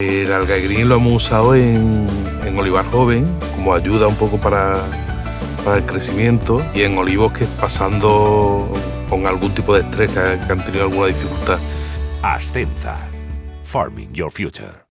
El algaigrín lo hemos usado en, olivar joven como ayuda un poco para, el crecimiento y en olivos que pasando con algún tipo de estrés, que, que han tenido alguna dificultad. Ascenza. Farming Your Future.